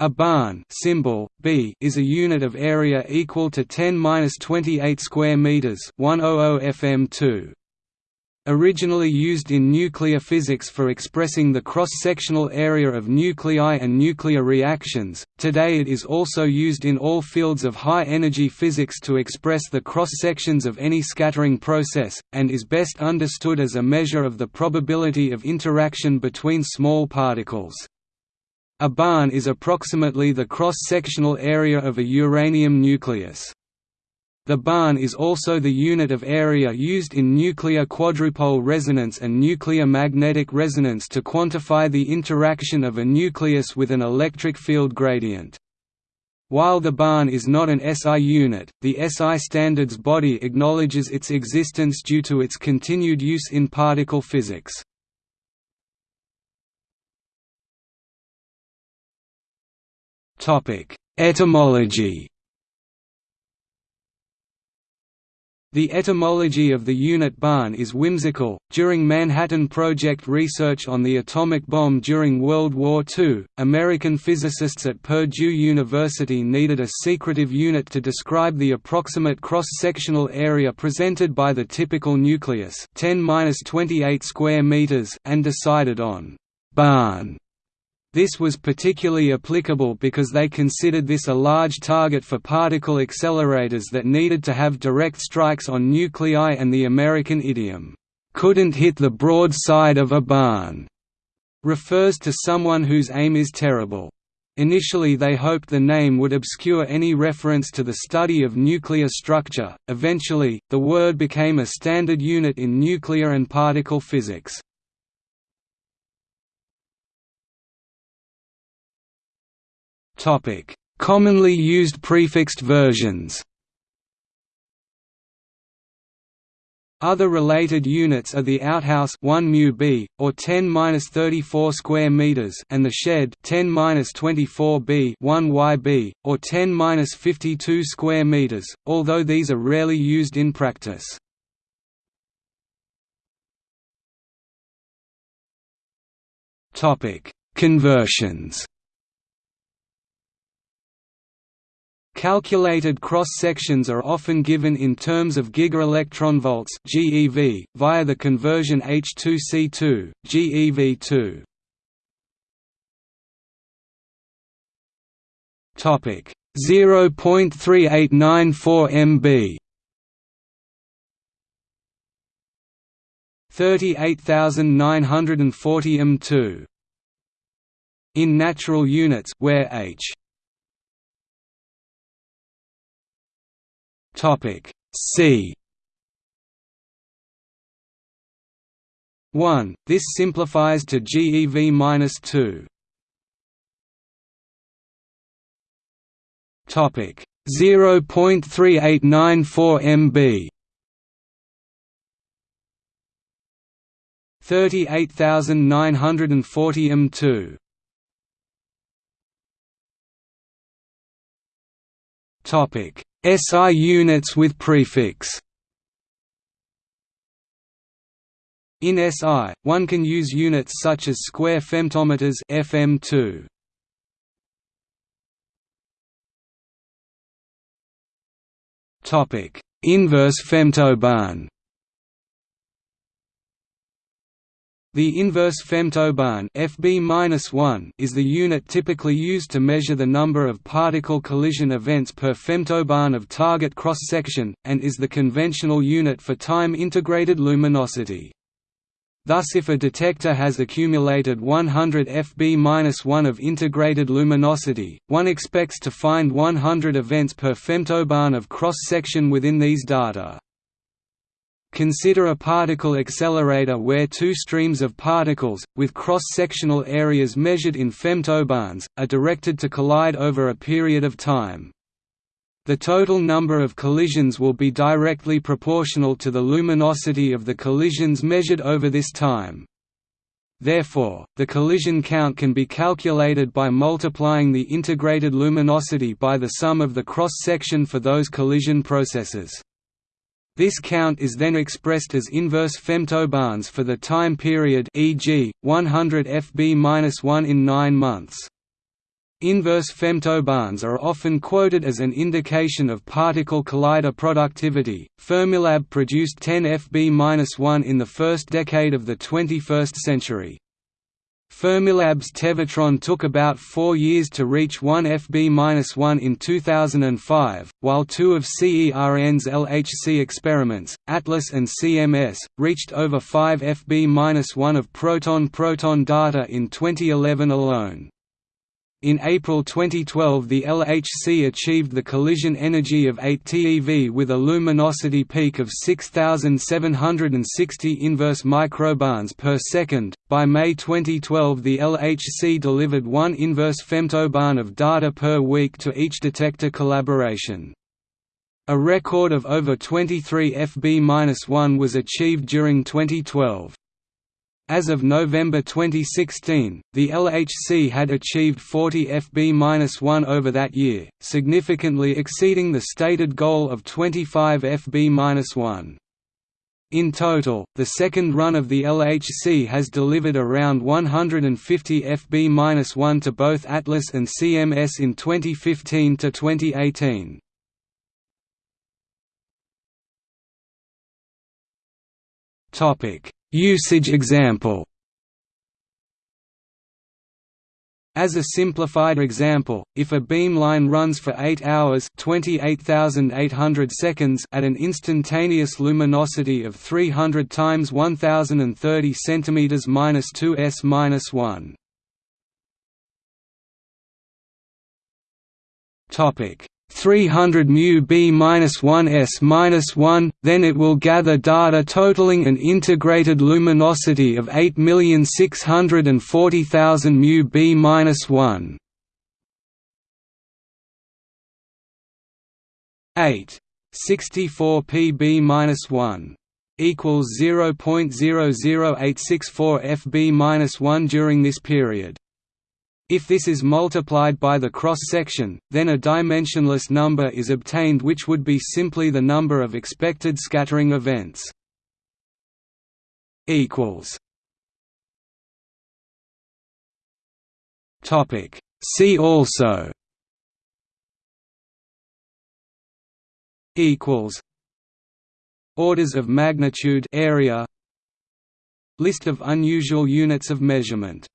A barn symbol B is a unit of area equal to 10^-28 square meters, 100 fm2. Originally used in nuclear physics for expressing the cross-sectional area of nuclei and nuclear reactions, today it is also used in all fields of high-energy physics to express the cross-sections of any scattering process, and is best understood as a measure of the probability of interaction between small particles. A barn is approximately the cross-sectional area of a uranium nucleus. The barn is also the unit of area used in nuclear quadrupole resonance and nuclear magnetic resonance to quantify the interaction of a nucleus with an electric field gradient. While the barn is not an SI unit, the SI standards body acknowledges its existence due to its continued use in particle physics. Etymology The etymology of the unit barn is whimsical. During Manhattan Project research on the atomic bomb during World War II, American physicists at Purdue University needed a secretive unit to describe the approximate cross-sectional area presented by the typical nucleus, 10-28 square meters, and decided on barn this was particularly applicable because they considered this a large target for particle accelerators that needed to have direct strikes on nuclei and the American idiom, "'couldn't hit the broad side of a barn' refers to someone whose aim is terrible. Initially they hoped the name would obscure any reference to the study of nuclear structure, eventually, the word became a standard unit in nuclear and particle physics. Topic: Commonly used prefixed versions. Other related units are the outhouse 1 mu b or 10-34 square meters and the shed 10-24 b 1 yb or 10-52 square meters, although these are rarely used in practice. Topic: Conversions Calculated cross-sections are often given in terms of gigaelectronvolts (GeV) via the conversion H2C2 GeV2. Topic 0.3894 MB 38940 m2 in natural units where h Topic C 1. This simplifies to GeV-2. Topic 0.3894 MB 38940 m2 Topic SI units with prefix In SI, one can use units such as square femtometers FM2. Topic: Inverse femtobarn. The inverse femtobarn FB is the unit typically used to measure the number of particle collision events per femtobarn of target cross-section, and is the conventional unit for time-integrated luminosity. Thus if a detector has accumulated 100 FB-1 of integrated luminosity, one expects to find 100 events per femtobarn of cross-section within these data. Consider a particle accelerator where two streams of particles, with cross-sectional areas measured in femtobarns, are directed to collide over a period of time. The total number of collisions will be directly proportional to the luminosity of the collisions measured over this time. Therefore, the collision count can be calculated by multiplying the integrated luminosity by the sum of the cross-section for those collision processes. This count is then expressed as inverse femtobarns for the time period e.g., 100 Fb-1 in 9 months. Inverse femtobarns are often quoted as an indication of particle collider productivity. Fermilab produced 10 Fb-1 in the first decade of the 21st century. Fermilab's Tevatron took about four years to reach 1 Fb-1 in 2005, while two of CERN's LHC experiments, ATLAS and CMS, reached over 5 Fb-1 of proton-proton data in 2011 alone. In April 2012 the LHC achieved the collision energy of 8 TeV with a luminosity peak of 6760 inverse microbarns per second. By May 2012 the LHC delivered 1 inverse femtobarn of data per week to each detector collaboration. A record of over 23 FB-1 was achieved during 2012. As of November 2016, the LHC had achieved 40 FB-1 over that year, significantly exceeding the stated goal of 25 FB-1. In total, the second run of the LHC has delivered around 150 FB-1 to both Atlas and CMS in 2015 to 2018. Topic Usage example As a simplified example, if a beamline runs for 8 hours 28,800 seconds at an instantaneous luminosity of 300 times 1030 cm minus 2s minus 1. Topic 300 mu μ b-1s-1, then it will gather data totaling an integrated luminosity of 8,640,000 μ b-1. 8. 64 pb-1 equals 0.00864 fb-1 during this period. If this is multiplied by the cross-section, then a dimensionless number is obtained which would be simply the number of expected scattering events. See also. Orders of magnitude area. List of unusual units of measurement